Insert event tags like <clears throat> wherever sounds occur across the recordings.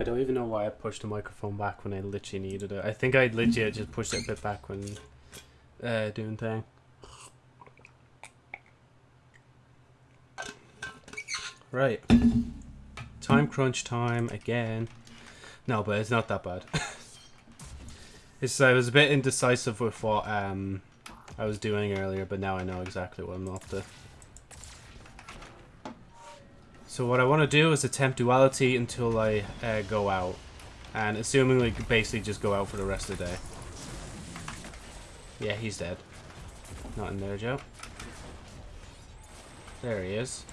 I don't even know why I pushed the microphone back when I literally needed it. I think I legit just pushed it a bit back when uh, doing thing. Right. Time crunch time again. No, but it's not that bad. <laughs> it's I was a bit indecisive with what um I was doing earlier, but now I know exactly what I'm up to. So what I want to do is attempt duality until I uh, go out. And assuming we basically just go out for the rest of the day. Yeah, he's dead. Not in there, Joe. There he is.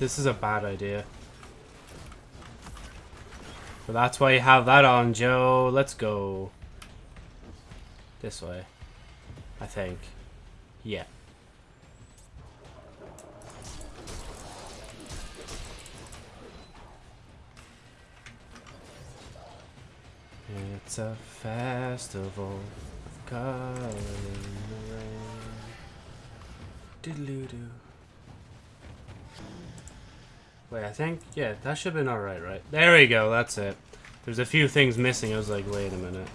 This is a bad idea. But that's why you have that on, Joe. Let's go. This way. I think. Yeah. It's a festival of color in the rain. Diddle-doo. Wait, I think, yeah, that should have been alright, right? There we go, that's it. There's a few things missing, I was like, wait a minute.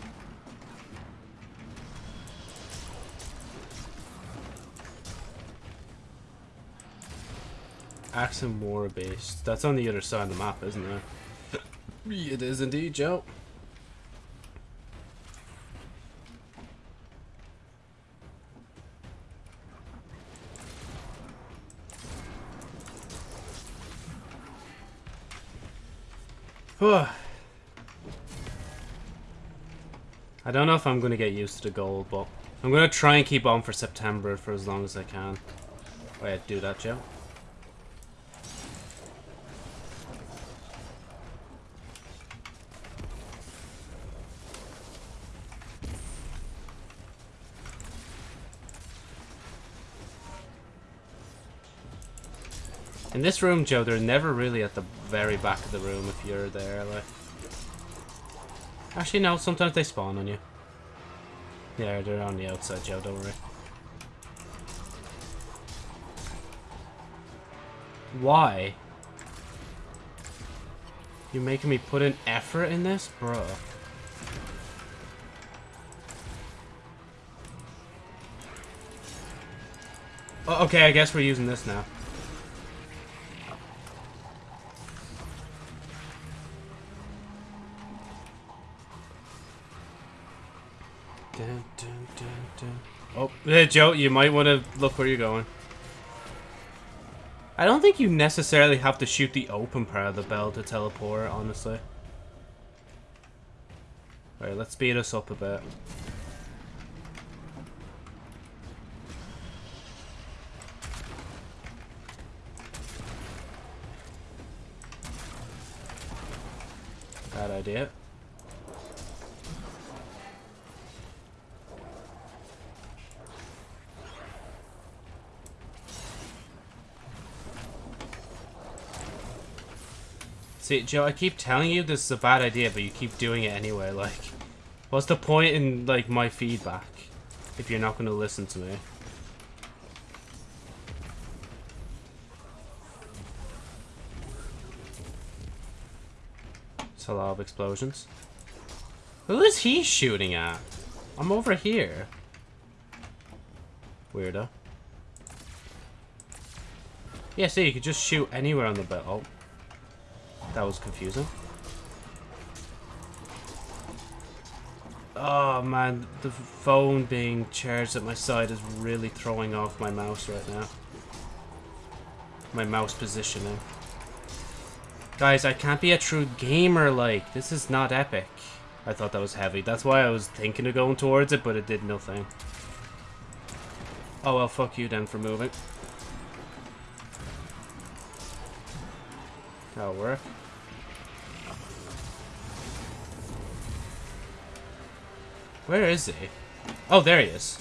Axe and War Beast. That's on the other side of the map, isn't it? it is indeed, Joe. <sighs> I don't know if I'm going to get used to the gold, but I'm going to try and keep on for September for as long as I can. Oh, Wait, do that, Joe. This room, Joe, they're never really at the very back of the room if you're there, like. Actually, no, sometimes they spawn on you. Yeah, they're on the outside, Joe, don't worry. Why? You're making me put an effort in this? Bro. Okay, I guess we're using this now. Hey, Joe, you might want to look where you're going. I don't think you necessarily have to shoot the open part of the bell to teleport, honestly. Alright, let's speed us up a bit. Bad idea. See, Joe, I keep telling you this is a bad idea, but you keep doing it anyway. Like, what's the point in, like, my feedback if you're not going to listen to me? It's a lot of explosions. Who is he shooting at? I'm over here. Weirdo. Yeah, see, you could just shoot anywhere on the belt. That was confusing. Oh man, the phone being charged at my side is really throwing off my mouse right now. My mouse positioning. Guys, I can't be a true gamer like. This is not epic. I thought that was heavy. That's why I was thinking of going towards it, but it did nothing. Oh well, fuck you then for moving. That'll work. Where is he? Oh, there he is.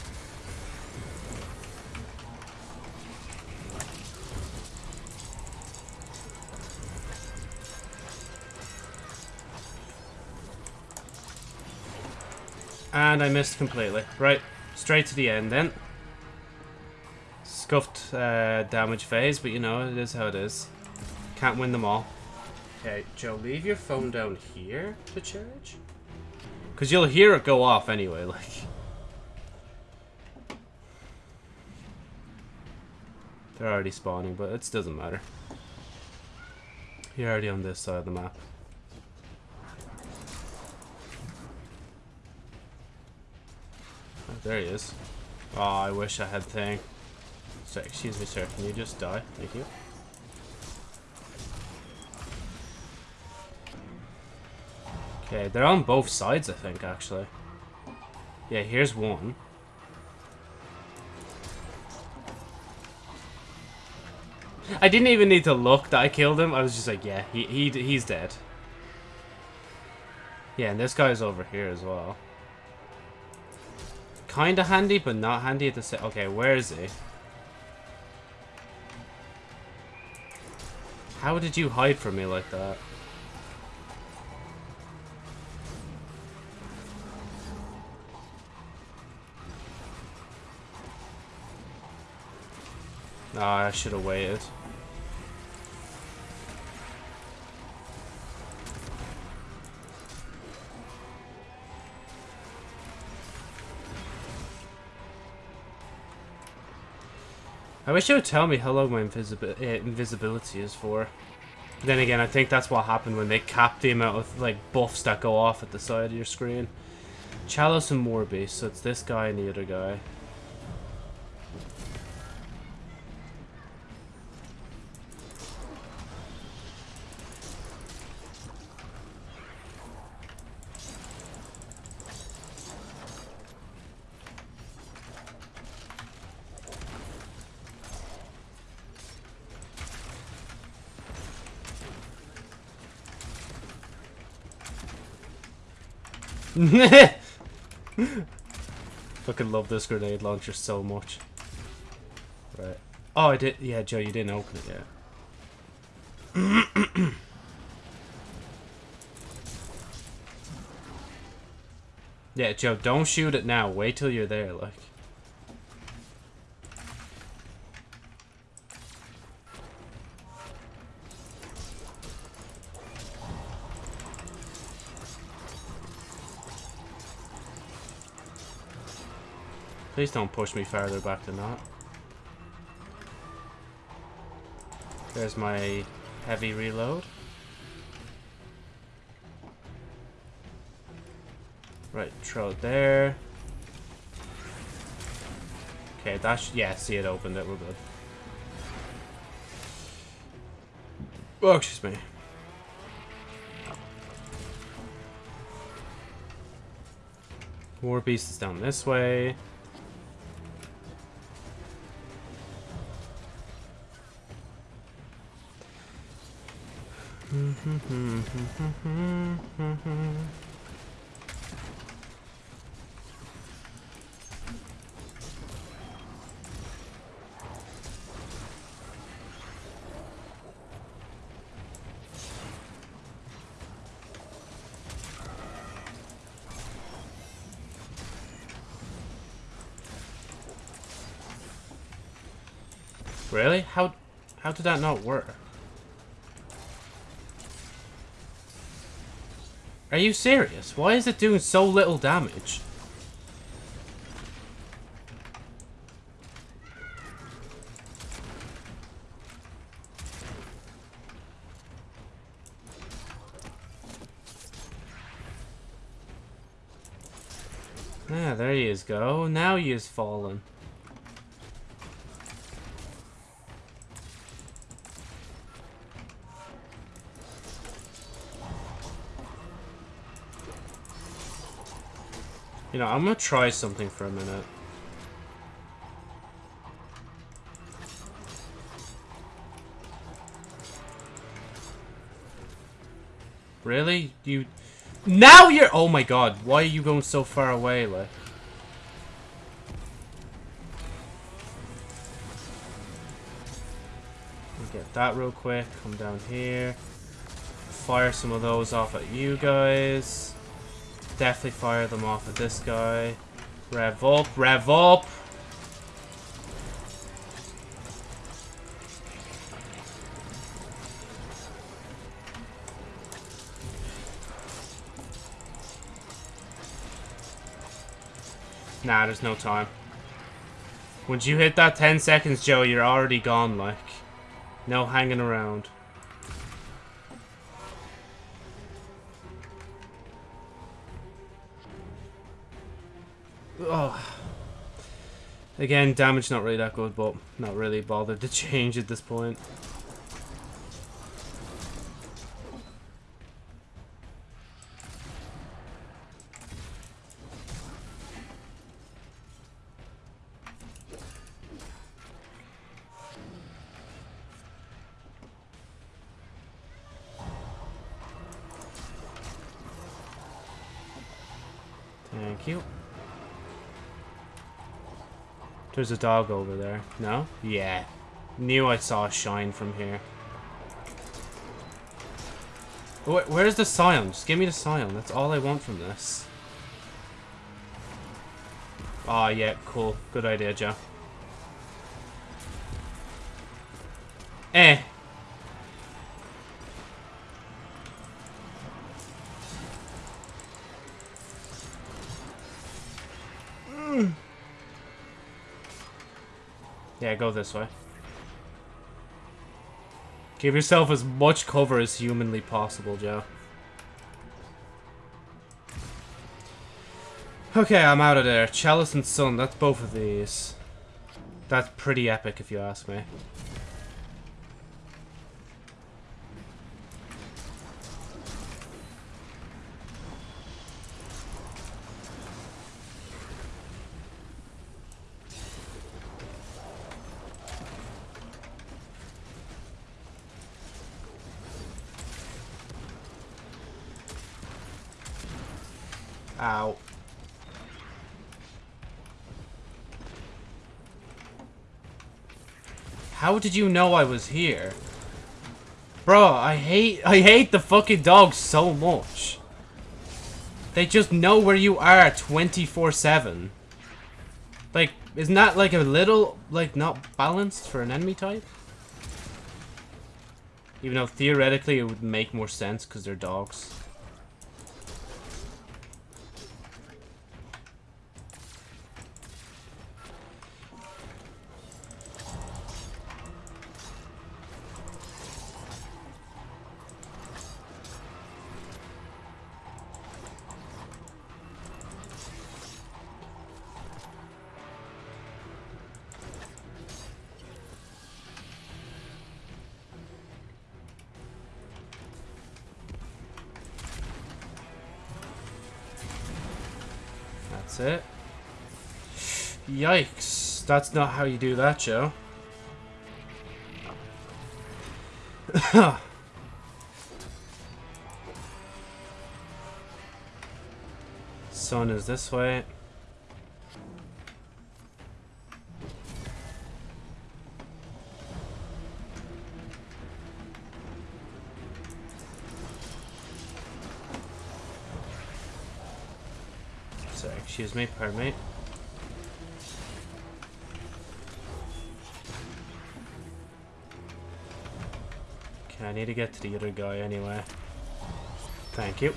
And I missed completely. Right, straight to the end then. scuffed uh, damage phase, but you know, it is how it is. Can't win them all. Okay, Joe, leave your phone down here to charge. Because you'll hear it go off anyway, <laughs> like... They're already spawning, but it doesn't matter. You're already on this side of the map. Oh, there he is. Oh, I wish I had thing. So, excuse me, sir. Can you just die? Thank you. Okay, they're on both sides, I think, actually. Yeah, here's one. I didn't even need to look that I killed him. I was just like, yeah, he, he he's dead. Yeah, and this guy's over here as well. Kinda handy, but not handy at the same... Okay, where is he? How did you hide from me like that? Ah, I should have waited. I wish you would tell me how long my invisibi uh, invisibility is for. Then again, I think that's what happened when they capped the amount of like buffs that go off at the side of your screen. Chalice and Morbi, so it's this guy and the other guy. <laughs> Fucking love this grenade launcher so much. Right. Oh, I did. Yeah, Joe, you didn't open it yet. <clears throat> yeah, Joe, don't shoot it now. Wait till you're there, like. Please don't push me farther back than that. There's my heavy reload. Right, throw it there. Okay, that's yeah, see it opened it, we're good. Oh, excuse me. War Beast is down this way. Really? How how did that not work? Are you serious? Why is it doing so little damage? Ah, there he is go. Now he is fallen. You know, I'm gonna try something for a minute. Really? You... Now you're... Oh my god, why are you going so far away, like? Get that real quick. Come down here. Fire some of those off at you guys definitely fire them off at this guy. Rev up, rev up! Nah, there's no time. Once you hit that 10 seconds, Joe, you're already gone, like. No hanging around. Again, damage not really that good, but not really bothered to <laughs> change at this point. There's a dog over there. No? Yeah. Knew I saw a shine from here. Where, where's the scion? Just give me the scion. That's all I want from this. Oh, yeah. Cool. Good idea, Joe. Yeah, go this way. Give yourself as much cover as humanly possible, Joe. Okay, I'm out of there. Chalice and Sun, that's both of these. That's pretty epic, if you ask me. How did you know I was here? Bro, I hate I hate the fucking dogs so much. They just know where you are 24-7. Like, isn't that like a little, like, not balanced for an enemy type? Even though theoretically it would make more sense because they're dogs. That's not how you do that, Joe. <coughs> Sun is this way. Sorry, excuse me, pardon me. I need to get to the other guy anyway. Thank you.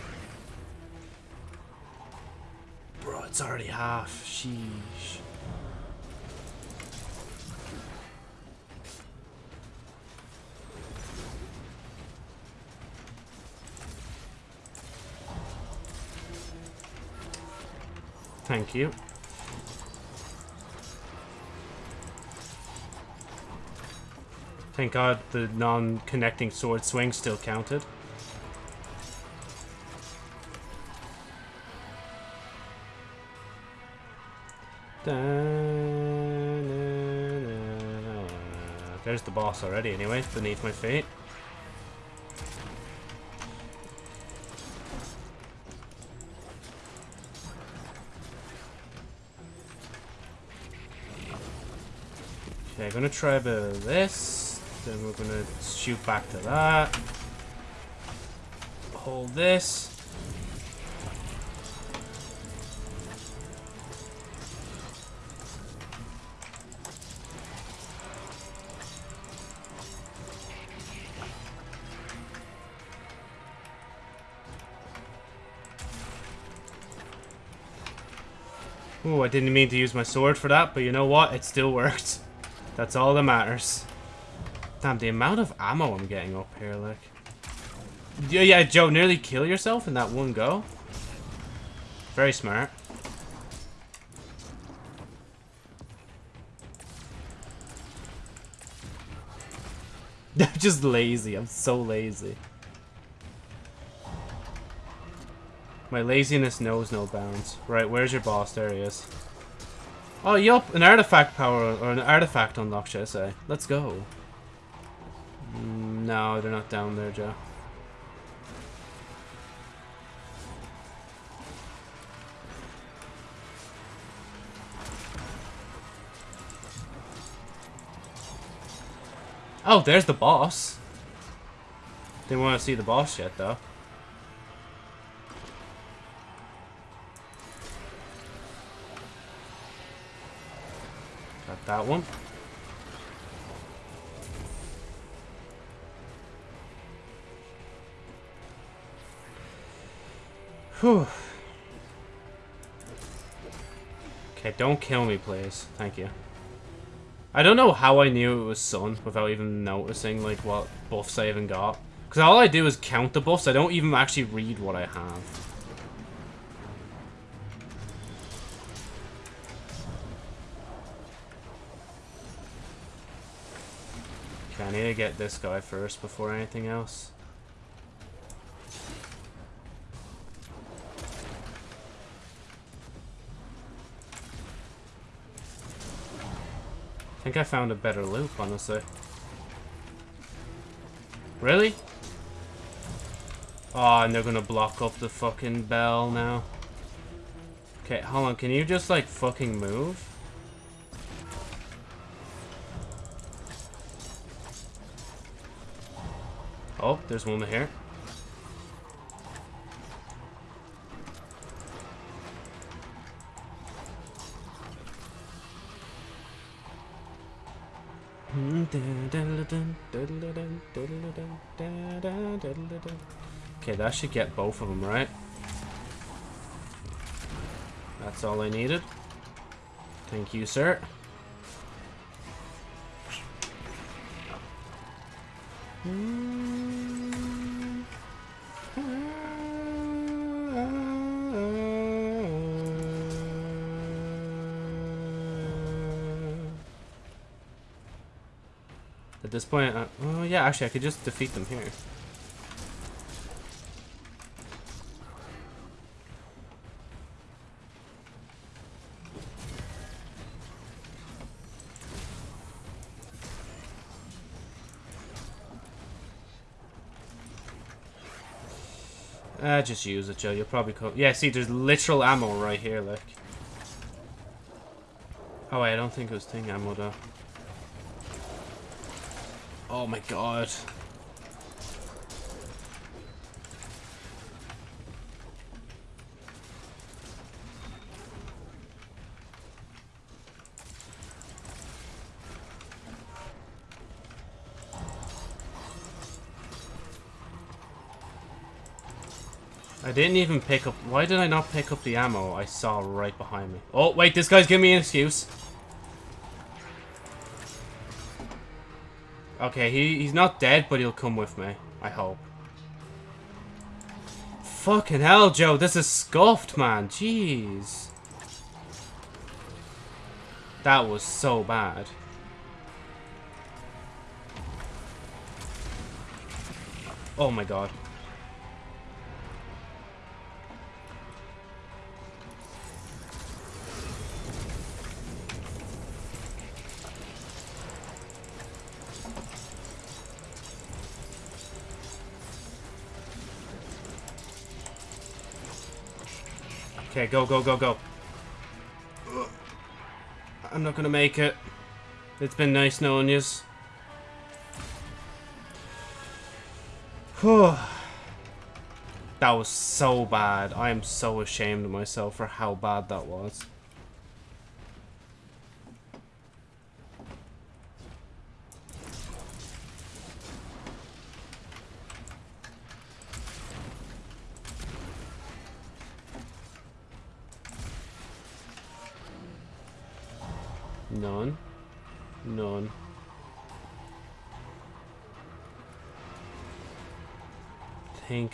Bro, it's already half. Sheesh. Thank you. Thank God the non-connecting sword swing still counted. There's the boss already anyway, beneath my feet. Okay, I'm gonna try a bit of this. Then we're gonna shoot back to that. Hold this. Ooh, I didn't mean to use my sword for that, but you know what? It still worked. That's all that matters. Damn, the amount of ammo I'm getting up here, like. Yeah, yeah, Joe, nearly kill yourself in that one go. Very smart. <laughs> I'm just lazy. I'm so lazy. My laziness knows no bounds. Right, where's your boss? There he is. Oh, yup, an artifact power, or an artifact unlocked, should I say. Let's go. No, they're not down there, Joe. Oh, there's the boss. Didn't want to see the boss yet, though. Got that one. Whew. Okay, don't kill me, please. Thank you. I don't know how I knew it was Sun without even noticing, like, what buffs I even got. Because all I do is count the buffs. I don't even actually read what I have. Okay, I need to get this guy first before anything else. Think I found a better loop, honestly. Really? Oh, and they're gonna block up the fucking bell now. Okay, hold on. Can you just, like, fucking move? Oh, there's one here. Okay, that should get both of them, right? That's all I needed. Thank you, sir. At point, uh, oh yeah, actually I could just defeat them here. Uh, just use it, Joe. You'll probably come. Yeah, see, there's literal ammo right here, like. Oh, wait, I don't think it was thing ammo, though. Oh my god. I didn't even pick up... Why did I not pick up the ammo I saw right behind me? Oh, wait, this guy's giving me an excuse. Okay, he, he's not dead, but he'll come with me. I hope. Fucking hell, Joe. This is scuffed, man. Jeez. That was so bad. Oh my god. Okay, go, go, go, go. I'm not gonna make it. It's been nice knowing yous. that was so bad. I am so ashamed of myself for how bad that was.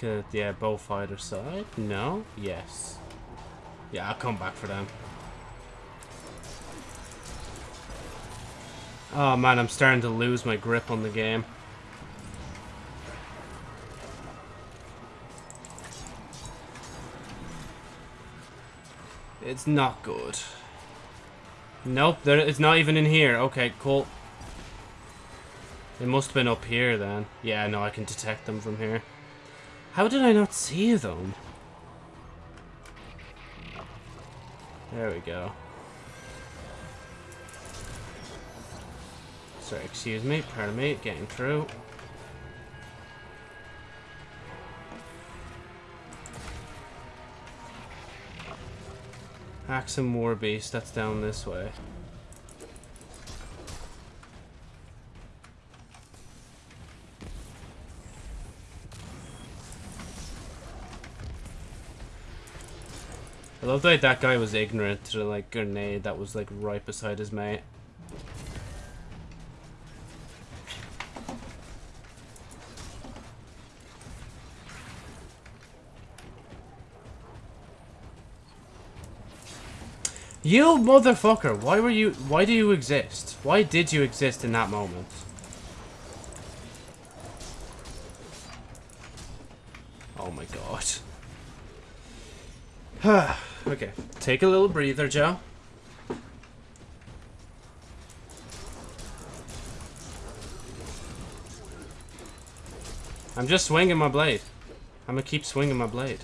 Think, uh, yeah, both either side? No? Yes. Yeah, I'll come back for them. Oh man, I'm starting to lose my grip on the game. It's not good. Nope, there, it's not even in here. Okay, cool. It must have been up here then. Yeah, no, I can detect them from here. How did I not see them? There we go. Sorry, excuse me, pardon me, getting through. Axe and War Beast, that's down this way. I love that that guy was ignorant to the like grenade that was like right beside his mate. You motherfucker! Why were you- why do you exist? Why did you exist in that moment? Oh my god. okay, take a little breather, Joe. I'm just swinging my blade. I'm gonna keep swinging my blade.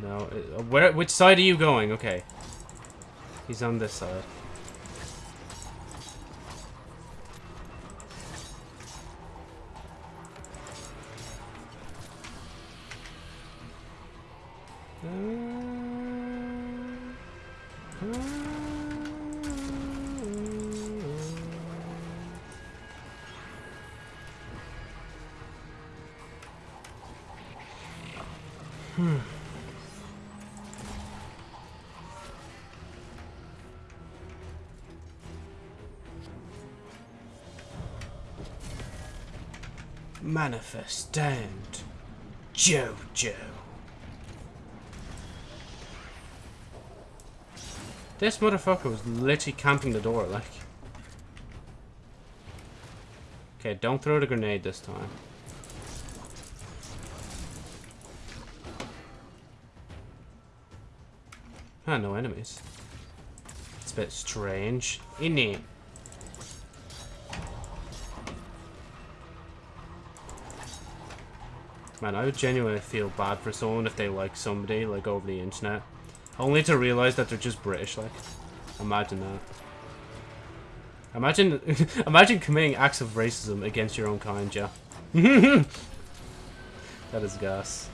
No, uh, Where? Which side are you going? Okay. He's on this side. Manifestant. Jojo. This motherfucker was literally camping the door, like. Okay, don't throw the grenade this time. Ah, no enemies. It's a bit strange, isn't? Man, I would genuinely feel bad for someone if they like somebody, like, over the internet. Only to realize that they're just British, like. Imagine that. Imagine, <laughs> imagine committing acts of racism against your own kind, yeah. <laughs> that is gas.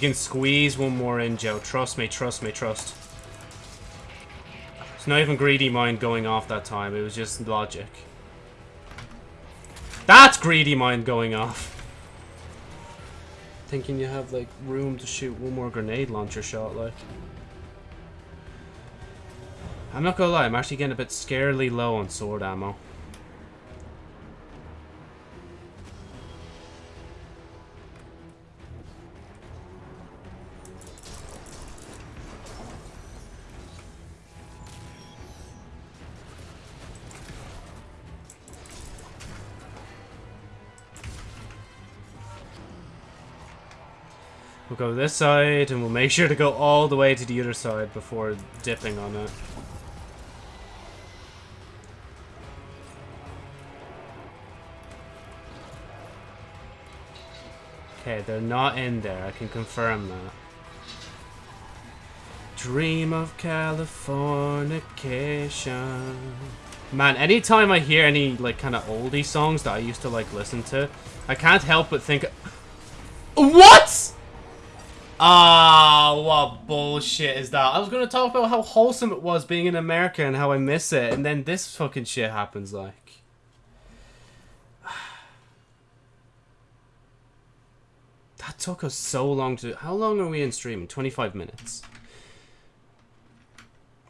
You can squeeze one more in, Joe. Trust me, trust me, trust. It's not even greedy mind going off that time. It was just logic. That's greedy mind going off. Thinking you have, like, room to shoot one more grenade launcher shot, like. I'm not gonna lie, I'm actually getting a bit scarily low on sword ammo. Go this side, and we'll make sure to go all the way to the other side before dipping on it. Okay, they're not in there. I can confirm that. Dream of Californication. Man, anytime I hear any, like, kind of oldie songs that I used to, like, listen to, I can't help but think... What?! Ah, what bullshit is that? I was going to talk about how wholesome it was being in America and how I miss it, and then this fucking shit happens, like. <sighs> That took us so long to... How long are we in streaming? 25 minutes.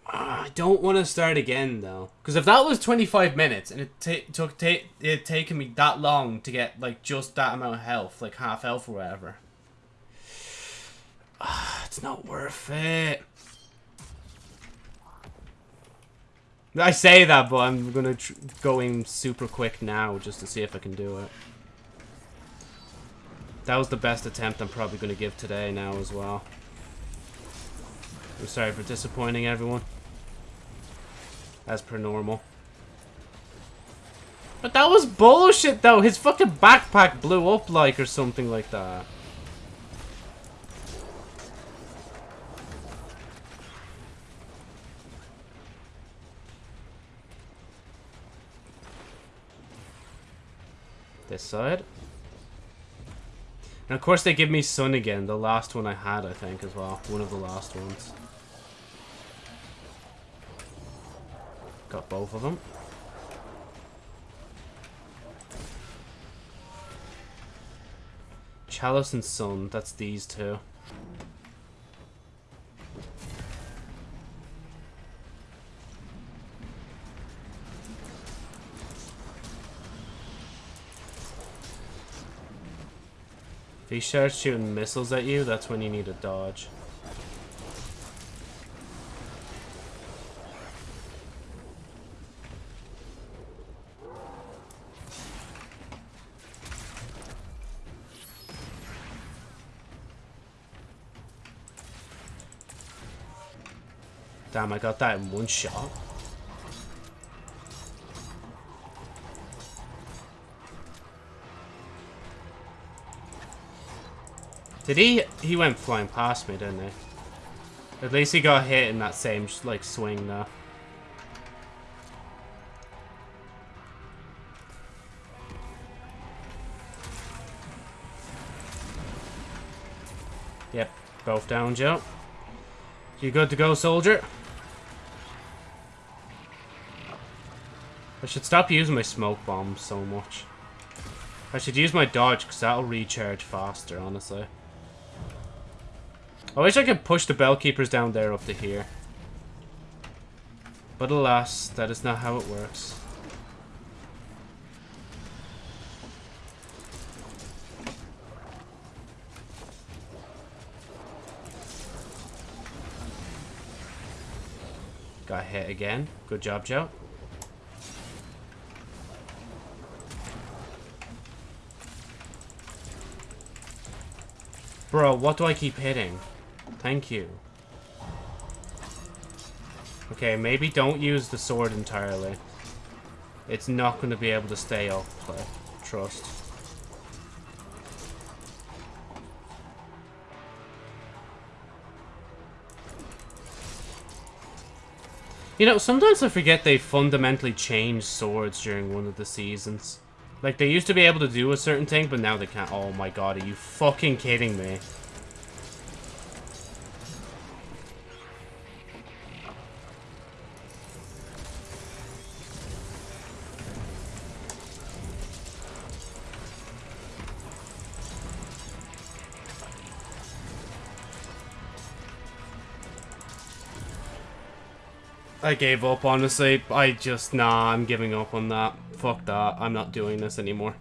Uh, I don't want to start again, though. Because if that was 25 minutes, and it took it taken me that long to get, like, just that amount of health, like half health or whatever. Uh, it's not worth it. I say that, but I'm going to go in super quick now just to see if I can do it. That was the best attempt I'm probably going to give today now as well. I'm sorry for disappointing everyone. As per normal. But that was bullshit though. His fucking backpack blew up like or something like that. This side. And of course they give me Sun again, the last one I had, I think, as well. One of the last ones. Got both of them. Chalice and Sun, that's these two. Starts shooting missiles at you, that's when you need to dodge. Damn, I got that in one shot. Did he? He went flying past me, didn't he? At least he got hit in that same, like, swing, though. Yep, both down, Joe. You good to go, soldier? I should stop using my smoke bombs so much. I should use my dodge, because that'll recharge faster, honestly. I wish I could push the bell keepers down there up to here. But alas, that is not how it works. Got hit again. Good job, Joe. Bro, what do I keep hitting? Thank you. Okay, maybe don't use the sword entirely. It's not going to be able to stay up, like, trust. You know, sometimes I forget they fundamentally changed swords during one of the seasons. Like, they used to be able to do a certain thing, but now they can't. Oh my god, are you fucking kidding me? I gave up, honestly. I just, nah, I'm giving up on that. Fuck that. I'm not doing this anymore.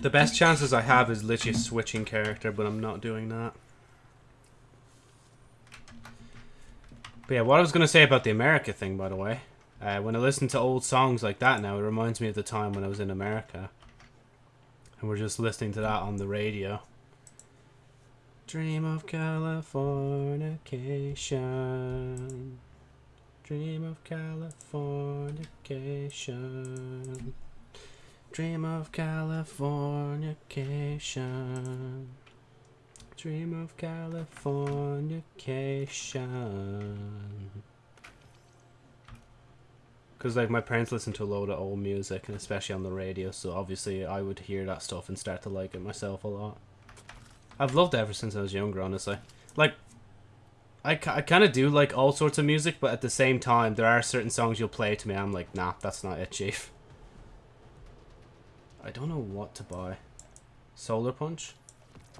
The best chances I have is literally switching character, but I'm not doing that. But yeah, what I was going to say about the America thing, by the way. Uh, when I listen to old songs like that now, it reminds me of the time when I was in America. And we're just listening to that on the radio. Dream of Californication. Dream of Californication. Dream of Californication. Dream of Californication. Because, like, my parents listen to a load of old music, and especially on the radio, so obviously I would hear that stuff and start to like it myself a lot. I've loved it ever since I was younger, honestly. Like, I, I kind of do like all sorts of music, but at the same time, there are certain songs you'll play to me, I'm like, nah, that's not it, chief. I don't know what to buy. Solar Punch?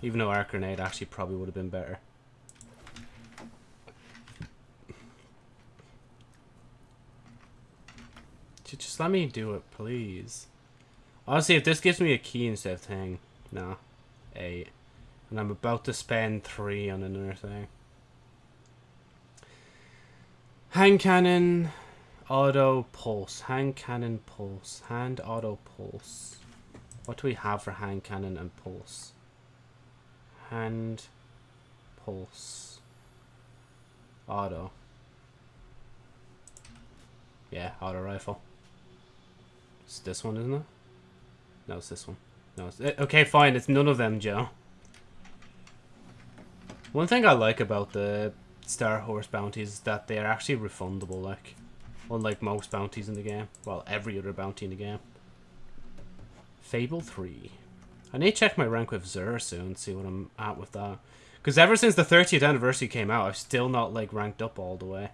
Even though Arc Grenade actually probably would have been better. Just let me do it, please. Honestly, if this gives me a key instead of thing, no. Eight. And I'm about to spend three on another thing. Hand cannon, auto pulse. Hand cannon pulse. Hand auto pulse. What do we have for hand cannon and pulse? Hand pulse. Auto. Yeah, auto rifle. It's this one, isn't it? No, it's this one. No, it's, eh, okay, fine. It's none of them, Joe. One thing I like about the Star Horse bounties is that they're actually refundable, like, unlike most bounties in the game. Well, every other bounty in the game. Fable 3. I need to check my rank with Xur soon, see what I'm at with that. Because ever since the 30th anniversary came out, I've still not, like, ranked up all the way.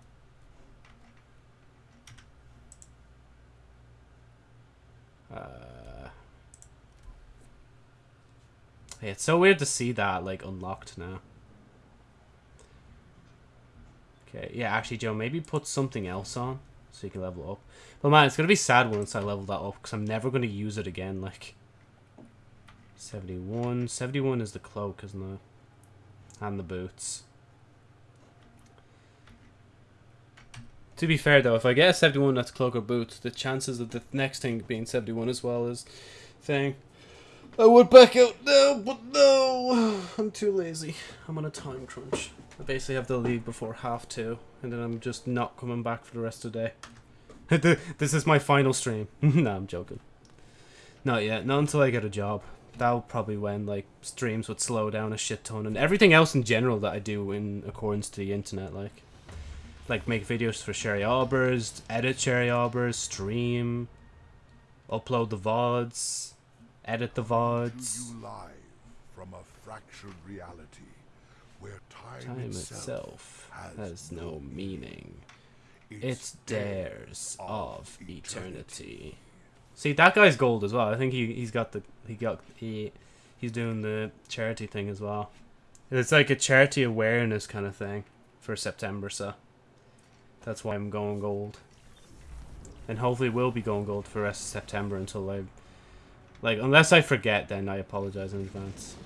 Uh, yeah, it's so weird to see that, like, unlocked now. Okay, yeah, actually, Joe, maybe put something else on so you can level up. But man, it's going to be sad once I level that up because I'm never going to use it again, like... 71. 71 is the cloak, isn't it? And the boots. To be fair, though, if I get a 71 that's cloak or boots, the chances of the next thing being 71 as well is thing. I would back out now, but no! <sighs> I'm too lazy. I'm on a time crunch. I basically have to leave before half two, and then I'm just not coming back for the rest of the day. <laughs> this is my final stream. <laughs> no, I'm joking. Not yet. Not until I get a job. That'll probably when like streams would slow down a shit ton, and everything else in general that I do in accordance to the internet, like like make videos for Sherry Albers, edit Sherry Albers, stream, upload the VODs, edit the VODs. You live from a fractured reality where time, Time itself, itself has, has no meaning. It's, Dares of eternity. See, that guy's gold as well. I think he he's got the he got he he's doing the charity thing as well. It's like a charity awareness kind of thing for September, so that's why I'm going gold. And hopefully will be going gold for the rest of September until I like unless I forget then I apologize in advance.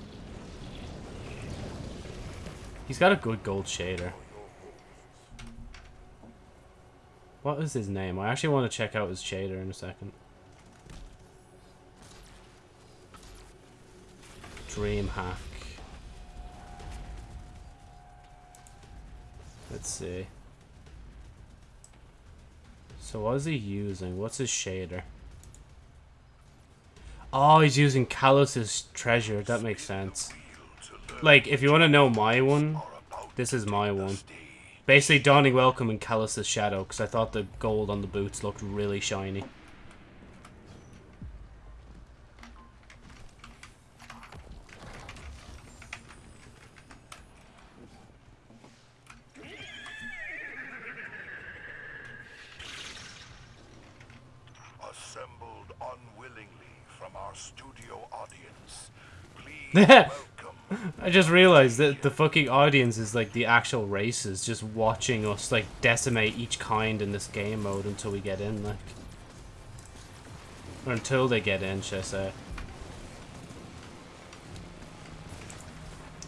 He's got a good gold shader. What is his name? I actually want to check out his shader in a second. Dreamhack. Let's see. So what is he using? What's his shader? Oh, he's using Calus's treasure. That makes sense. Like, if you want to know my one, this is my one. Basically, Dawning Welcome and Calus's Shadow, because I thought the gold on the boots looked really shiny. Unwillingly from our studio audience. Please <laughs> I just realized that the fucking audience is like the actual races just watching us like decimate each kind in this game mode until we get in, like. Or until they get in, should I say.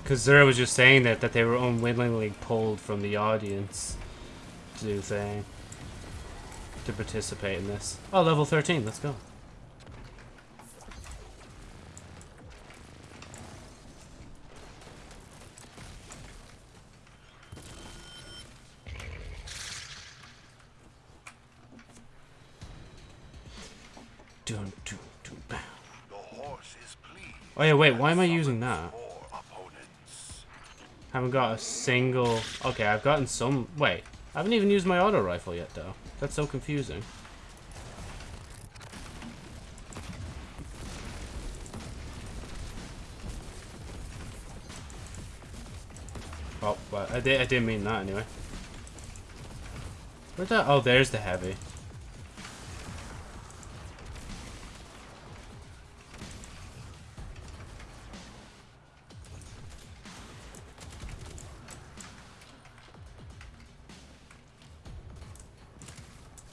Because Zura was just saying that, that they were unwillingly pulled from the audience to do thing. To participate in this. Oh, level 13, let's go. Dun, dun, dun, bah. horse is pleased. Oh wait, why am I using that? Haven't got a single... Okay, I've gotten some... Wait, I haven't even used my auto rifle yet, though. That's so confusing. Oh, well, I, did, I didn't mean that anyway. Where's that? Oh, there's the heavy.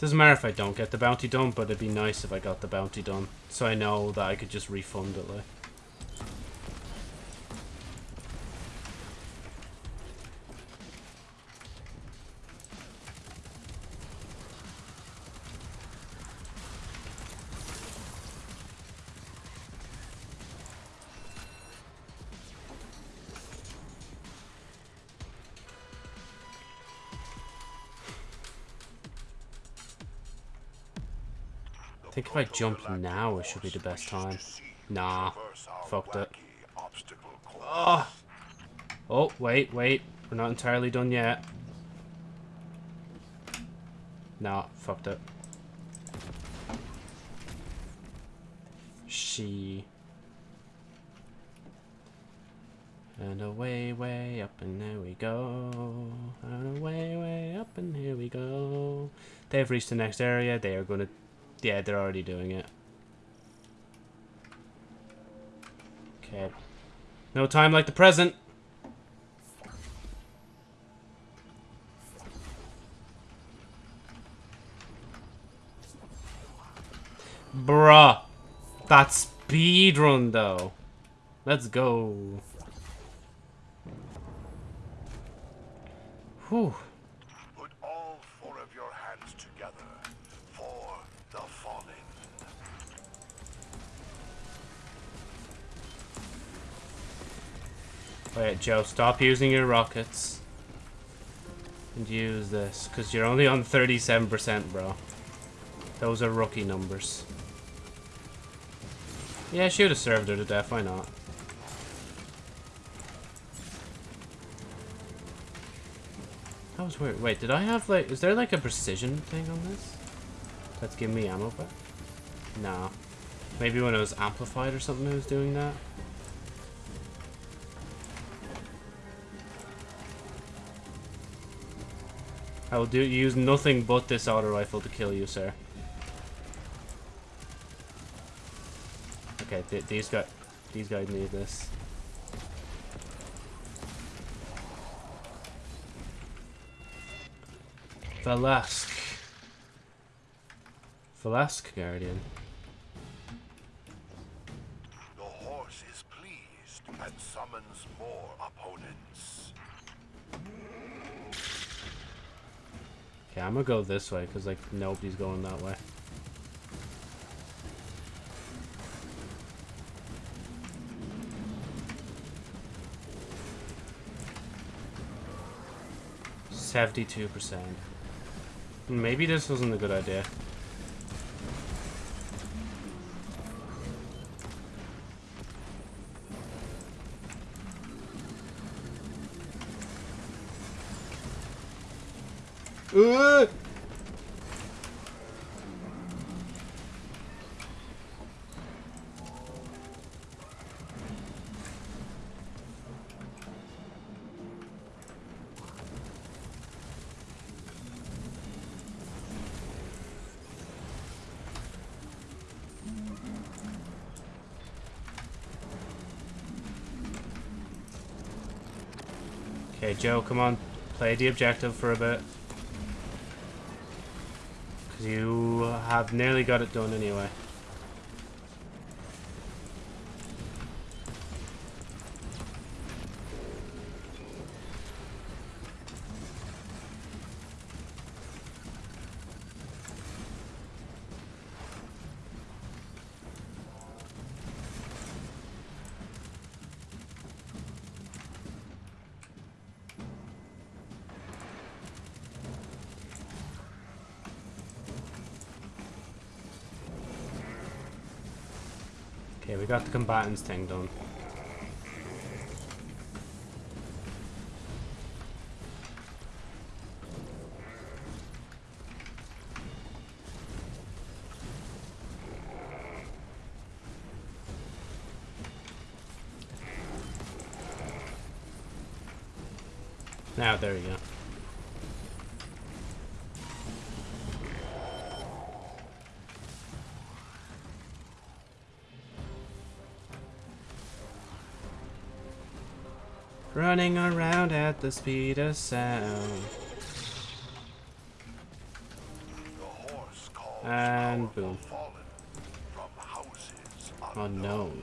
Doesn't matter if I don't get the bounty done, but it'd be nice if I got the bounty done. So I know that I could just refund it, like. Think if I jump now, it should be the best time. to Nah, fucked it. Oh! Oh, wait, wait. We're not entirely done yet. Nah, fucked it. She. And away, way up, and there we go. And away, way up, and here we go. They've reached the next area. They are gonna. Yeah, they're already doing it. Okay. No time like the present. Bruh. That speed run though. Let's go. Whew. Wait, Joe, stop using your rockets. And use this, because you're only on 37%, bro. Those are rookie numbers. Yeah, should have served her to death, why not? That was weird. Wait, did I have, like, is there, like, a precision thing on this? That's giving me ammo back? No. Maybe when it was amplified or something it was doing that? I will do use nothing but this auto rifle to kill you, sir. Okay, th these guys, these guys need this. Velasque. Velasque Guardian. I'm gonna go this way because like nobody's going that way. Seventy-two percent. Maybe this wasn't a good idea. Joe, come on. Play the objective for a bit. Because you have nearly got it done anyway. We got the combatants thing done. Now, there we go. Running around at the speed of sound. And boom. Unknown.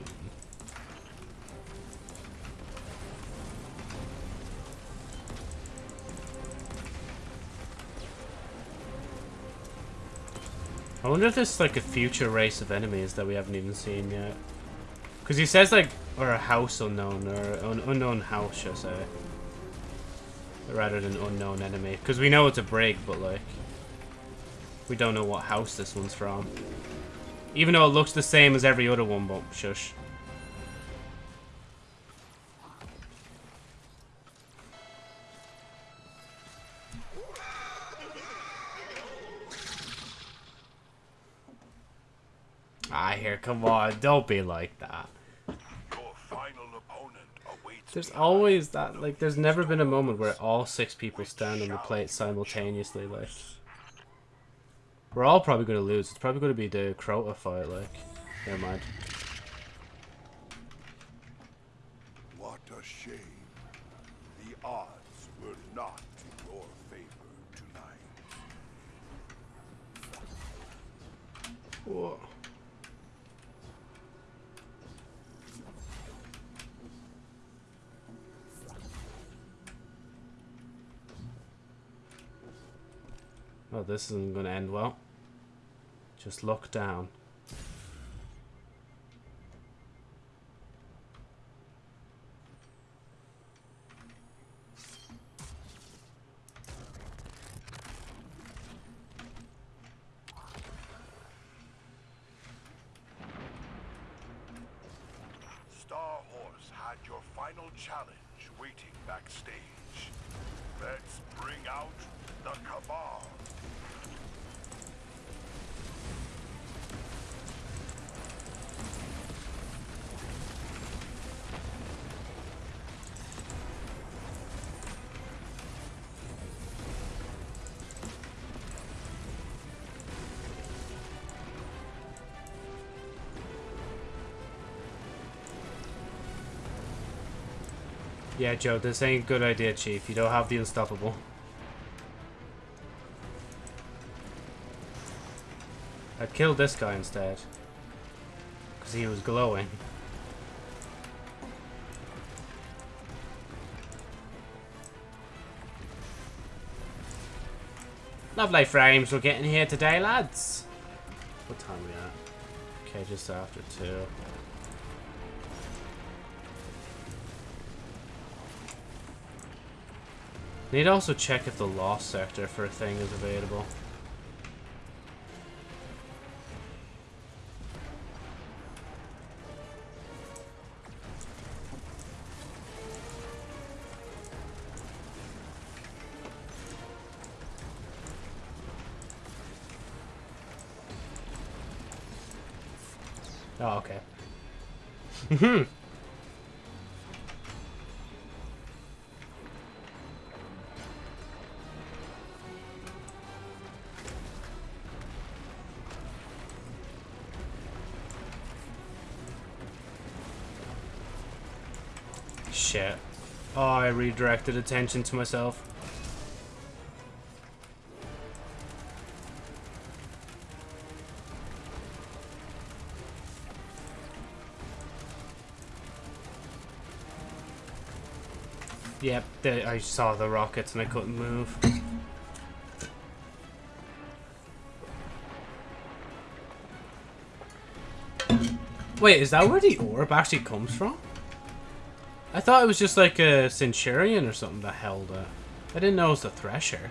I wonder if there's like a future race of enemies that we haven't even seen yet. Because he says like, or a house unknown, or an unknown house, should I say. Rather than unknown enemy. Because we know it's a Brig, but like, we don't know what house this one's from. Even though it looks the same as every other one, but shush. Ah, here, come on, don't be like that. Your final opponent awaits There's always that, like, there's never been a moment where all six people stand on the plate simultaneously, like. We're all probably going to lose. It's probably going to be the Crota fight, like. Never mind. What a shame. The odds were not in your favor tonight. Whoa. Oh, this isn't going to end well. Just look down. Yeah, Joe, this ain't a good idea, Chief. You don't have the unstoppable. I'd kill this guy instead. Because he was glowing. Lovely frames we're getting here today, lads. What time are we at? Okay, just after two. Need to also check if the lost sector for a thing is available. Oh, okay. <laughs> Hmm. Redirected attention to myself. Yep, I saw the rockets and I couldn't move. Wait, is that where the orb actually comes from? I thought it was just like a Centurion or something that held. I didn't know it was the Thresher.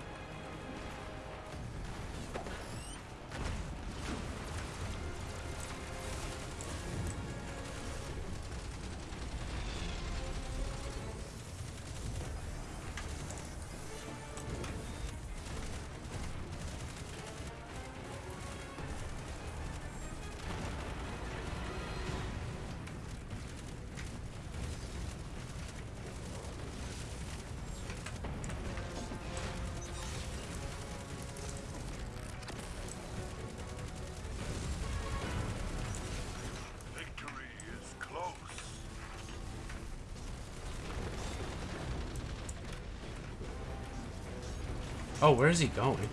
Oh, where is he going?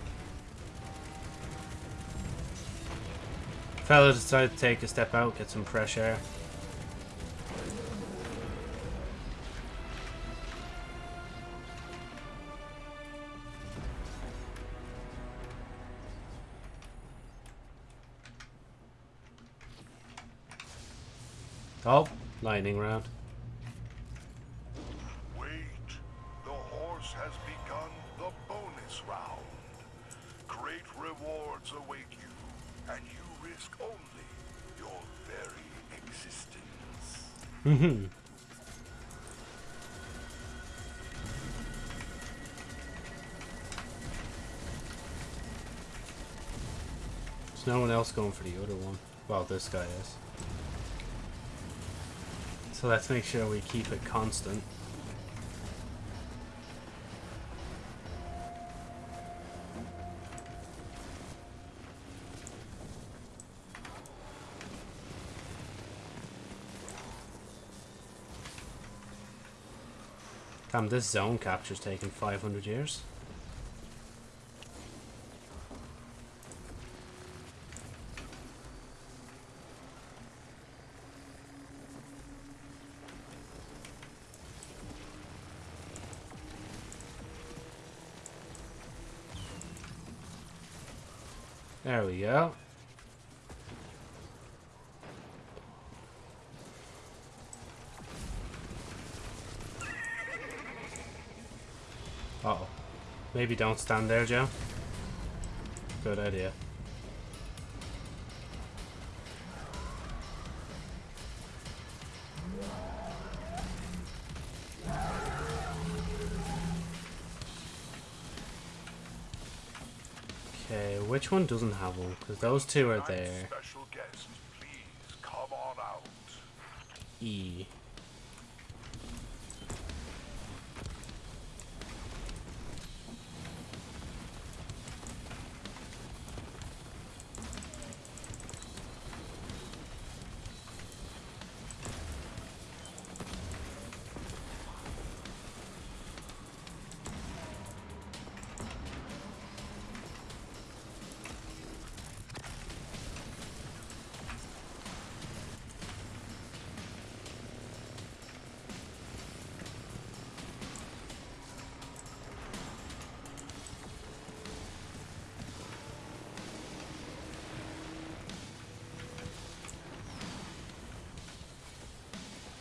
Fella decided to take a step out, get some fresh air. Oh, lightning round. Mm-hmm. There's no one else going for the other one. Well, this guy is. So let's make sure we keep it constant. Damn, this zone capture's taking 500 years. There we go. Uh oh Maybe don't stand there, Joe. Good idea. Okay, which one doesn't have one? Because those two are there. Special guest, please come on out. E.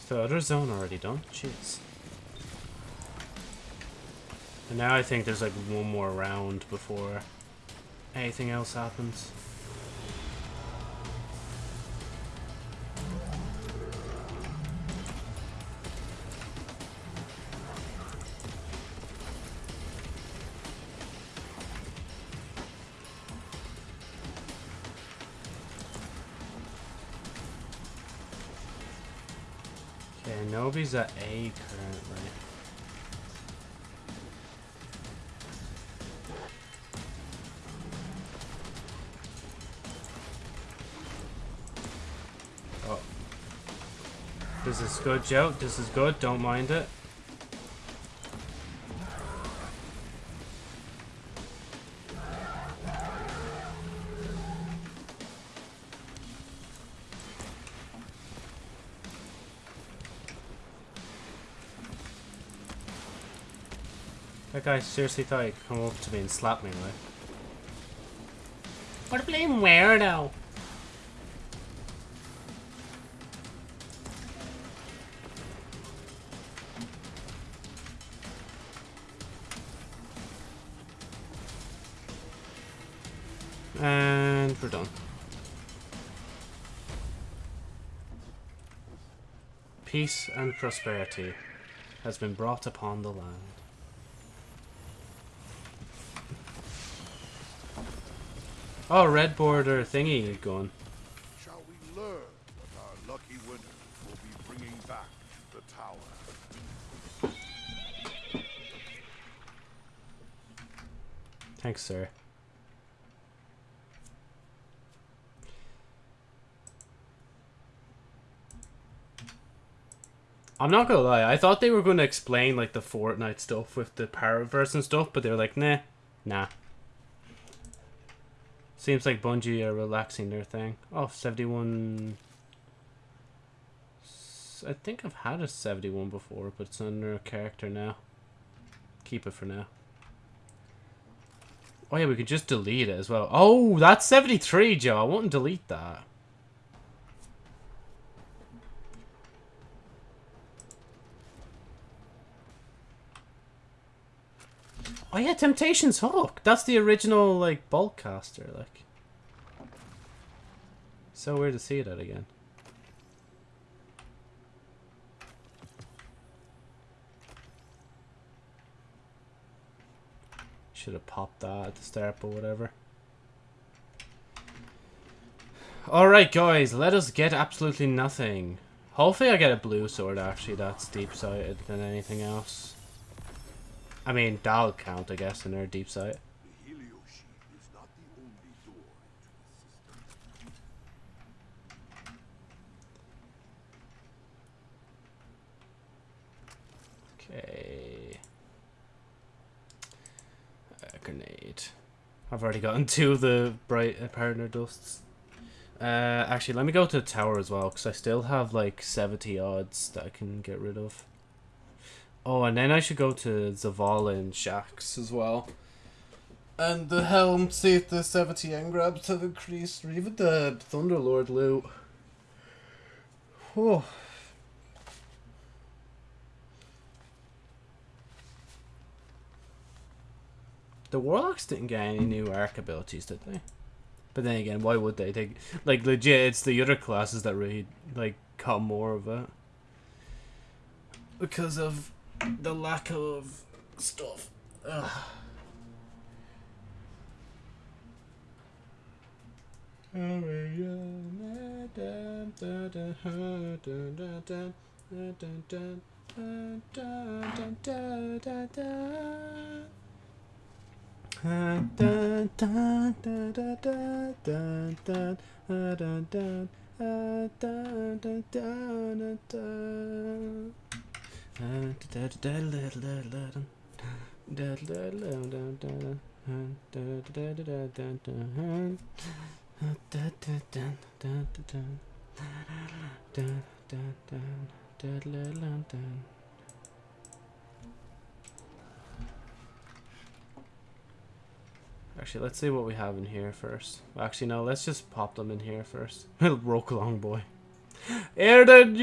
the other zone already done? Jeez. And now I think there's like one more round before anything else happens. Nobi's at A currently. Oh. This is good, Joe. This is good. Don't mind it. Guy seriously thought he'd come up to me and slap me, like. What a blame weirdo! And we're done. Peace and prosperity has been brought upon the land. Oh, red border thingy going. Shall we learn what our lucky winner will be bringing back to the tower? Thanks, sir. I'm not gonna lie, I thought they were gonna explain like the Fortnite stuff with the Paraverse and stuff, but they were like, nah, Nah. Seems like Bungie are relaxing their thing. Oh, 71... S- I think I've had a 71 before, but it's under a character now. Keep it for now. Oh yeah, we could just delete it as well. Oh, that's 73, Joe. I wouldn't delete that. Oh yeah, Temptation's Hook. That's the original like Bolt Caster, like. So weird to see that again. Should have popped that at the start, but whatever. Alright, guys, let us get absolutely nothing. Hopefully I get a blue sword, actually, that's deep-sighted than anything else. I mean, that'll count, I guess, in their deep sight. Okay. Grenade. I've already gotten <laughs> two of the bright uh, partner dusts. Uh, actually, let me go to the tower as well, because I still have like 70 odds that I can get rid of. Oh, and then I should go to Zavala and Shax as well. And the helm, see the 70 engrams have increased, or even the Thunderlord loot. Whew. The Warlocks didn't get any new arc abilities, did they? But then again, why would they? They like legit. It's the other classes that really like got more of it because of the lack of stuff. Ugh. <laughs> Actually, let's see what we have in here first. Actually, no, let's just pop them in here first. <laughs> Roke along, boy. Erden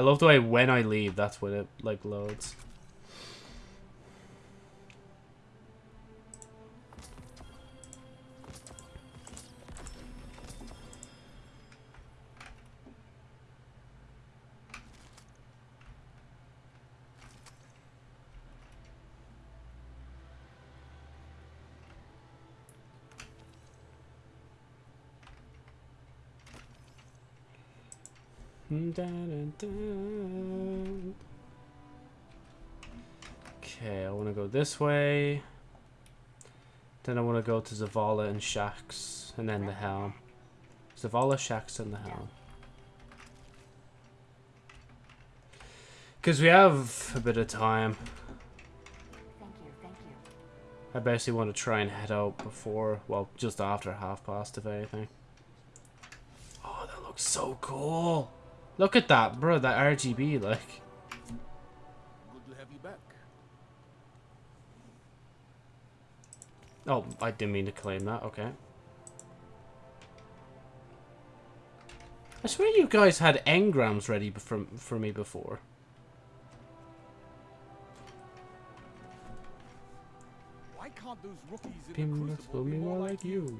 I love the way when I leave, that's when it like loads. Okay, I want to go this way. Then I want to go to Zavala and Shax, and then the Helm. Zavala, Shax, and the Helm. Because we have a bit of time. Thank you, thank you. I basically want to try and head out before, well, just after half past, if anything. Oh, that looks so cool. Look at that, bro, that RGB, like. Good to have you back. Oh, I didn't mean to claim that, okay. I swear you guys had engrams ready for, for me before. Why can't those rookies in the Crucible be more like you.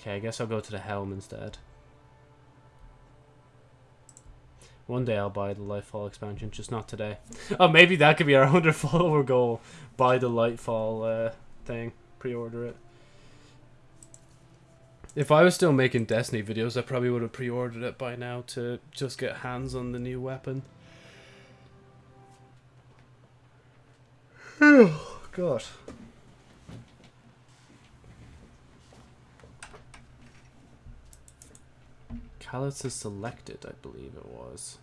Okay, I guess I'll go to the Helm instead. One day I'll buy the Lightfall expansion, just not today. Oh, maybe that could be our <laughs> 100 follower goal. Buy the Lightfall uh, thing. Pre-order it. If I was still making Destiny videos, I probably would have pre-ordered it by now to just get hands on the new weapon. Oh, God. Calus is selected, I believe it was.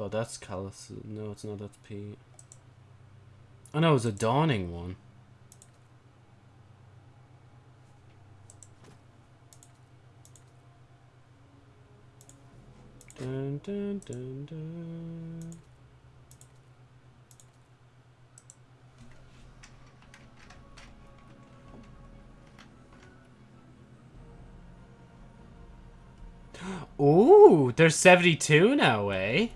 But that's Calus. No, it's not. That's Pete. Oh no, it was a dawning one. Dun, dun, dun, dun. <gasps> Ooh, there's 72 now, eh?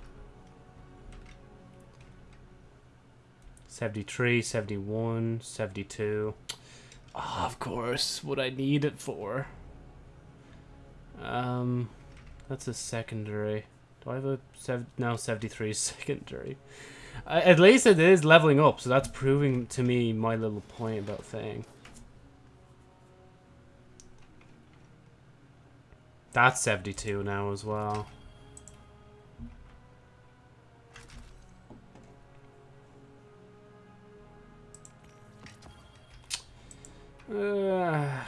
73, 71, 72. Oh, of course, what I need it for. Um, that's a secondary. Do I have a sev no 73 <laughs> secondary? Uh, at least it is leveling up, so that's proving to me my little point about Thing. That's 72 now as well. Uh,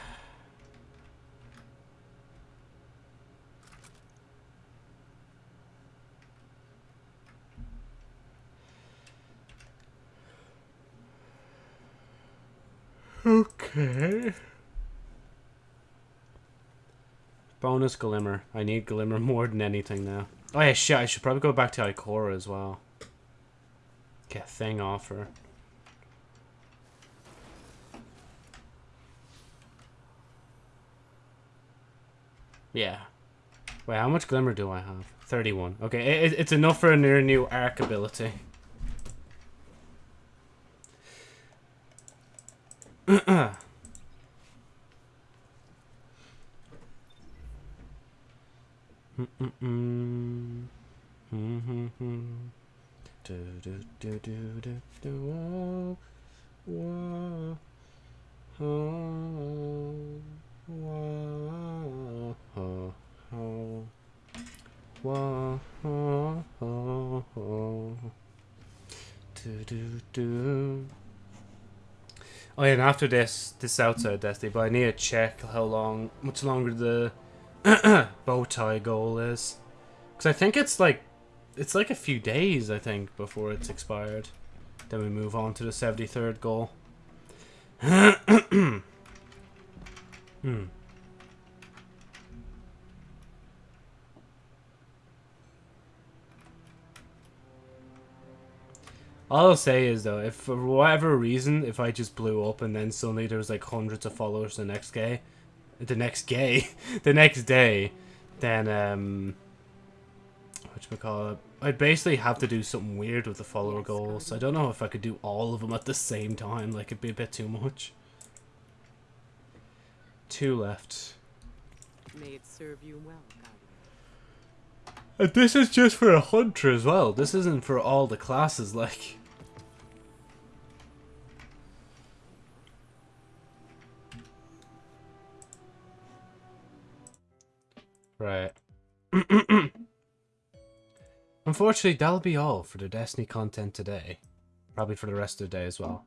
okay. Bonus Glimmer. I need Glimmer <laughs> more than anything now. Oh yeah, shit, I should probably go back to Ikora as well. Get thing off her. Yeah. Wait, how much Glimmer do I have? 31. Okay, it, it's enough for a near new arc ability. <clears throat> do do do do do do whoa, whoa, oh, whoa, oh, oh, whoa, oh, oh, oh. do do do. Oh yeah, and after this, this outside Destiny, but I need to check how long, much longer the <coughs> bow tie goal is. Because I think it's like, it's like a few days, I think, before it's expired. Then we move on to the 73rd goal. <coughs> hmm. All I'll say is though, if for whatever reason, if I just blew up and then suddenly there was like hundreds of followers the next day, the next gay, <laughs> the next day, then um, what call it? I'd basically have to do something weird with the follower goals. I don't know if I could do all of them at the same time. Like it'd be a bit too much. Two left. May it serve you well, And this is just for a hunter as well. This isn't for all the classes. <laughs> Like. Right. <clears throat> Unfortunately, that'll be all for the Destiny content today. Probably for the rest of the day as well.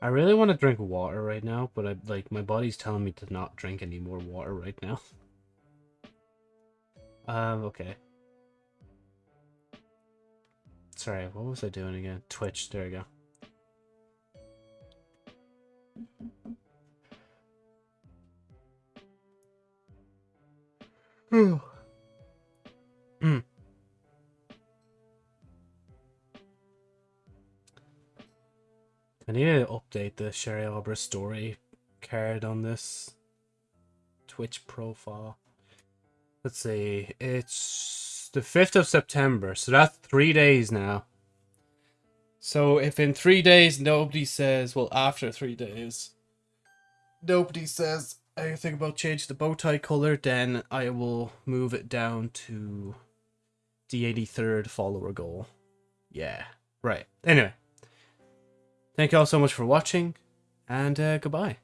I really want to drink water right now, but I like my body's telling me to not drink any more water right now. <laughs> um, okay. Sorry, what was I doing again? Twitch, there we go. <clears throat> I need to update the Sherry Arbor story card on this Twitch profile. Let's see, it's the 5th of September, so that's three days now. So if in three days nobody says, well, after three days, nobody says anything about change the bow tie color, then I will move it down to the 83rd follower goal. Yeah, right. Anyway, thank you all so much for watching, and uh, goodbye.